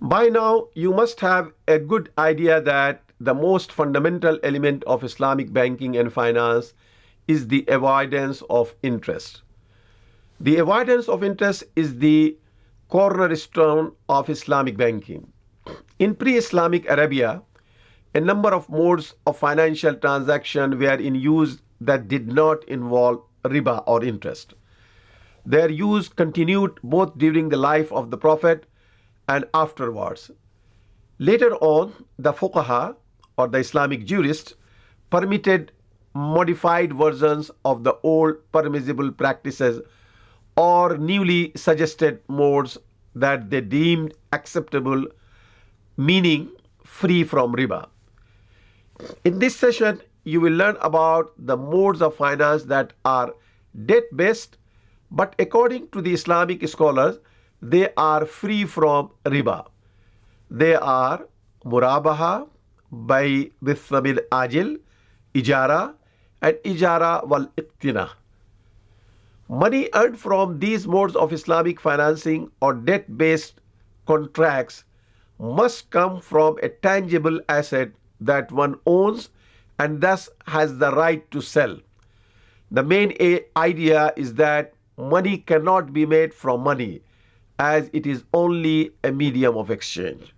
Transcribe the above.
By now, you must have a good idea that the most fundamental element of Islamic banking and finance is the avoidance of interest. The avoidance of interest is the cornerstone of Islamic banking. In pre Islamic Arabia, a number of modes of financial transaction were in use that did not involve riba or interest. Their use continued both during the life of the Prophet and afterwards. Later on, the fuqaha or the Islamic jurists permitted modified versions of the old permissible practices or newly suggested modes that they deemed acceptable, meaning free from riba. In this session, you will learn about the modes of finance that are debt based, but according to the Islamic scholars, they are free from riba. They are murabaha bai bithaman ajil, ijara, and ijara wal iktina. Money earned from these modes of Islamic financing or debt based contracts must come from a tangible asset that one owns and thus has the right to sell. The main idea is that money cannot be made from money as it is only a medium of exchange.